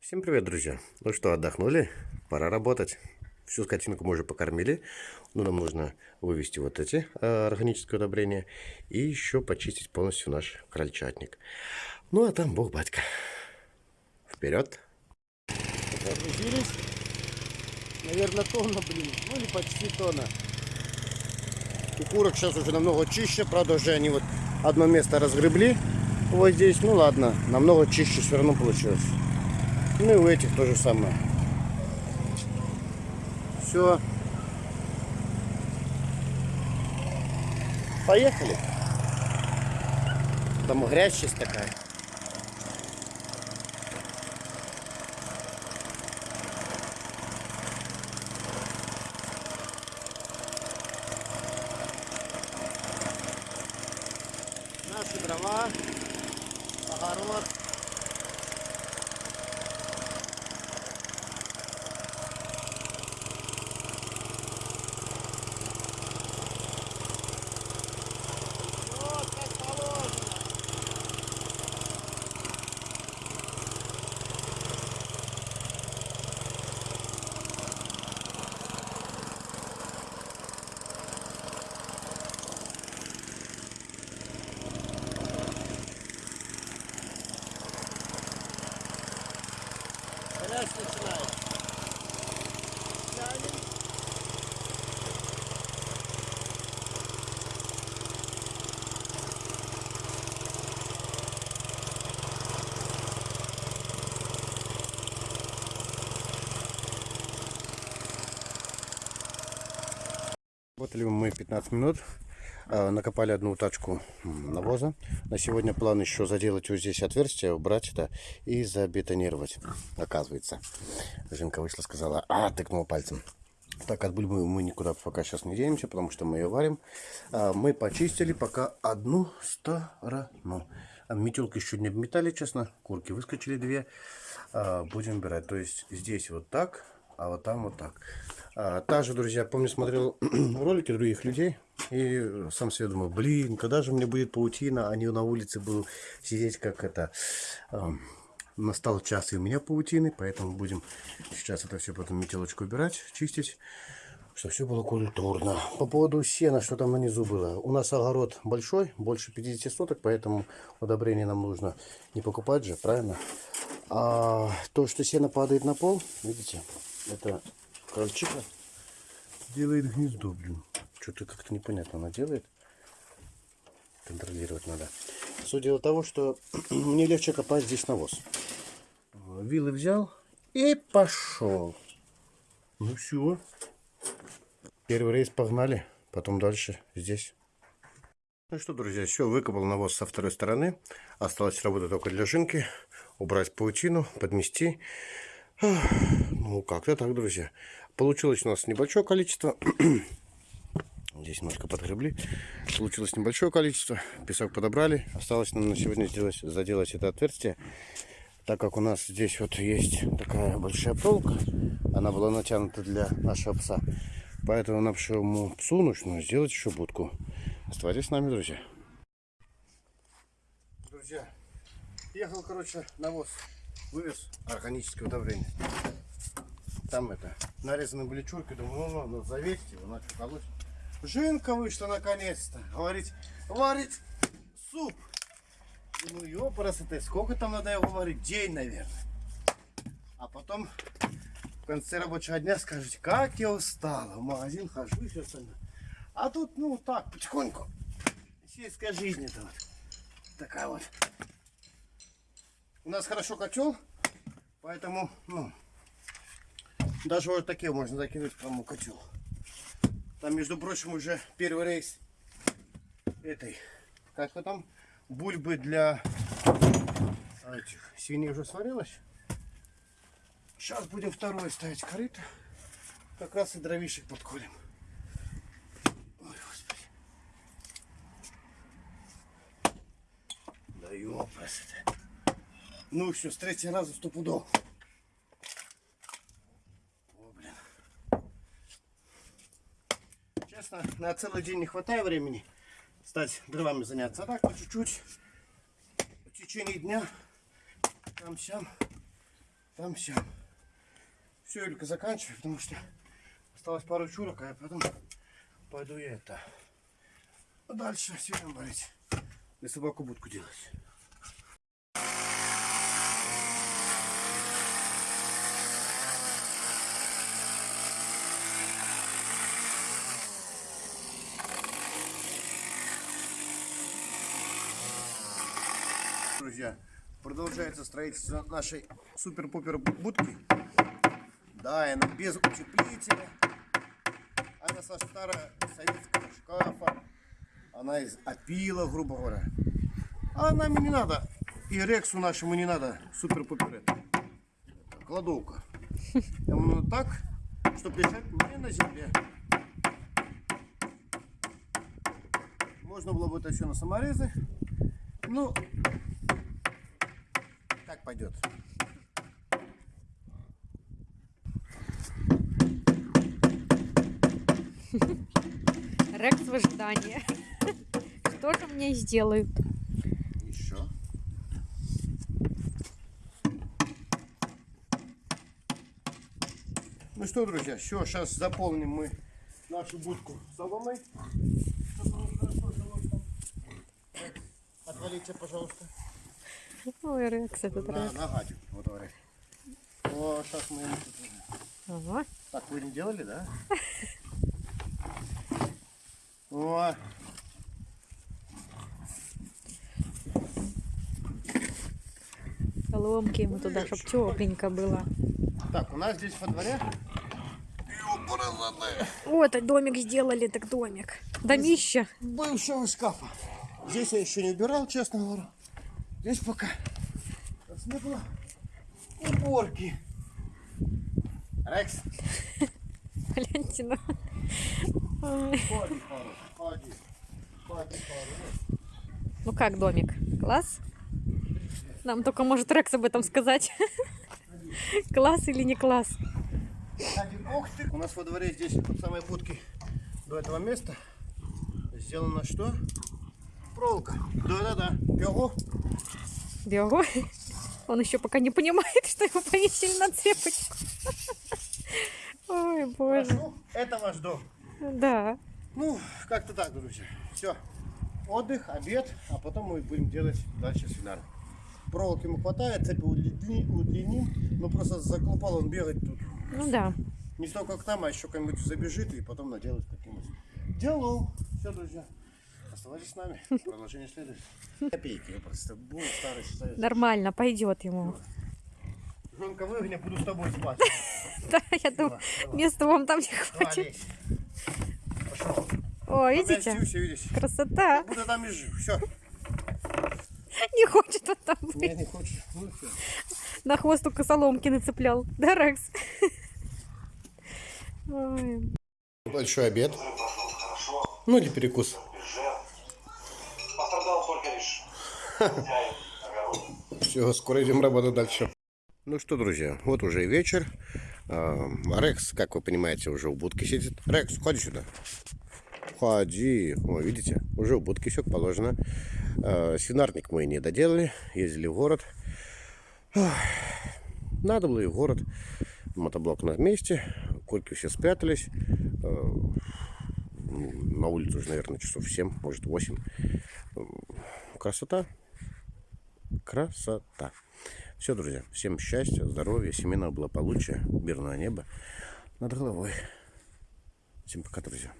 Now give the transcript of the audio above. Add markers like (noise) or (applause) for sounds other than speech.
Всем привет, друзья! Ну что, отдохнули? Пора работать. Всю скотинку мы уже покормили. Но нам нужно вывести вот эти э, органические удобрения и еще почистить полностью наш крольчатник. Ну а там бог батька. Вперед! Наверное, тонна, блин. Ну или почти тонна. У курок сейчас уже намного чище. Правда, уже они вот одно место разгребли. Вот здесь. Ну ладно, намного чище все равно получилось. Ну и у этих то же самое. Все. Поехали. Там грязь сейчас такая. Наши дрова, огород. Грязь начинает. Тянем. Работали мы 15 минут. А, Накопали одну тачку навоза. На сегодня план еще заделать вот здесь отверстие, убрать это и забетонировать. Оказывается. Жинка вышла, сказала, а, тыкнула пальцем. Так, от бульбы мы никуда пока сейчас не денемся, потому что мы ее варим. А, Мы почистили пока одну сторону. Метелки еще не обметали, честно. Курки выскочили две. А, Будем убирать. То есть здесь вот так, а вот там вот так. А, Также, друзья, помню, смотрел (clears throat) ролики других людей. И сам себе думаю, блин, когда же мне будет паутина, а не на улице буду сидеть, как это... Настал час и у меня паутины, поэтому будем сейчас это все потом метелочку убирать, чистить, чтобы все было культурно. По поводу сена, что там внизу было. У нас огород большой, больше 50 соток, поэтому удобрение нам нужно не покупать же, правильно? А то, что сено падает на пол, видите, это крольчиха делает гнездо, блин. Что-то как-то непонятно она делает. Контролировать надо. Суть дела того, что (clears throat) мне легче копать здесь навоз. Вилы взял и пошел. Ну все. Первый рейс погнали, потом дальше здесь. Ну что, друзья, все, выкопал навоз со второй стороны. Осталось работать только для жинки. Убрать паутину, подмести. Ну, как-то так, друзья. Получилось у нас небольшое количество. (clears throat) Здесь немножко подгребли. Получилось небольшое количество. Песок подобрали. Осталось нам на сегодня сделать, заделать это отверстие. Так как у нас здесь вот есть такая большая проволока. Она была натянута для нашего пса. Поэтому нашему псу нужно сделать еще будку. Оставайтесь с нами, друзья. Друзья, ехал, короче, навоз. Вывез органическое удобрение. Там это, нарезаны были чурки. Думаю, ну, ну, завесить его, начал колоть. Жинка вышла наконец-то. Говорит, варить суп. Думаю, ёпарас это, сколько там надо его варить? День, наверное. А потом в конце рабочего дня скажете, как я устала. В магазин хожу и все остальное. А тут, ну, так, потихоньку. Сельская жизнь это вот. Такая вот. У нас хорошо котел, поэтому, ну, даже вот такие можно закинуть прямо котел. Там, между прочим, уже первый рейс этой, как его там, бульбы для этих свиней уже сварилась. Сейчас будем второй ставить корыто. Как раз и дровишек подколем. Ой, господи. Да ёпрст. Ну все, с третьего раза стопудов. О. Честно, на целый день не хватает времени стать дровами заняться. А так по чуть-чуть в течение дня там сям там все. Юлька, заканчивай, потому что осталось пару чурок, а я потом пойду я это дальше сильно варить. И собаку будку делать. Друзья, продолжается строительство нашей супер-пупер будки. Да, она без утеплителя. Она со старого советского шкафа. Она из опила, грубо говоря. А нам не надо. И Рексу нашему не надо супер-пупер. Кладовка. Надо так, чтобы лежать не на земле. Можно было бы это все на саморезы. Ну, пойдет. Рекс в ожидании. (laughs) Что же мне сделают? Еще. Ну что, друзья, все, сейчас заполним мы нашу будку соломой. Отвалите, пожалуйста. Ой, Рекс этот На, нога тут, вот говорит. О, сейчас мы ему тут... Ага. Так вы не делали, да? (laughs) О, Соломки ему туда, чтоб тепленько было. так, у нас здесь во дворе Вот, домик сделали, так домик. Домище. бывшего шкафа. Здесь я еще не убирал, честно говоря. Здесь пока нас не было уборки. Рекс, Гляньте на... Ой. ходи, ходи, ходи, ходи, ходи. Ну как домик? Класс? Нам только может Рекс об этом сказать. Класс или не класс? У нас во дворе здесь от самой будки до этого места сделано что? Проволока. Да-да-да. Бегу. Бегу. Он еще пока не понимает, что его повесили на цепочку. Ой, боже. Прошу. Это ваш дом. Да. Ну, как-то так, друзья. Все. Отдых, обед, а потом мы будем делать дальше свинар. Проволоки ему хватает, цепи удлини- удлиним. Ну, просто заклупал он бегать тут. Ну да. Не столько к нам, а еще кому-нибудь забежит и потом наделать каким-нибудь делом. Все, друзья. Оставайтесь с нами. Продолжение следует. Копейки, я просто был старый советский. Нормально, пойдет ему. Жонка выгони, буду с тобой спать. (laughs) Да, я думаю, места вам там не хватит. Пошел. О, видите? Красота. Буду там и жив. Все. Не хочет он там быть. Не, не хочешь. Ну. На хвост только соломки нацеплял. Да, Рекс? (laughs) Ой. Большой обед. Ну или перекус. Все, скоро идем работать дальше. Ну что, друзья, вот уже и вечер. А, Рекс, как вы понимаете, уже в будке сидит. Рекс, ходи сюда. Ходи. О, видите, уже в будке все положено. А, Свинарник мы не доделали. Ездили в город. Надо было и в город. Мотоблок на месте. Курки все спрятались. А, На улице уже, наверное, часов 7, может 8. Красота. Красота. Все, друзья, всем счастья, здоровья, семейного благополучия, мирного неба над головой. Всем пока, друзья.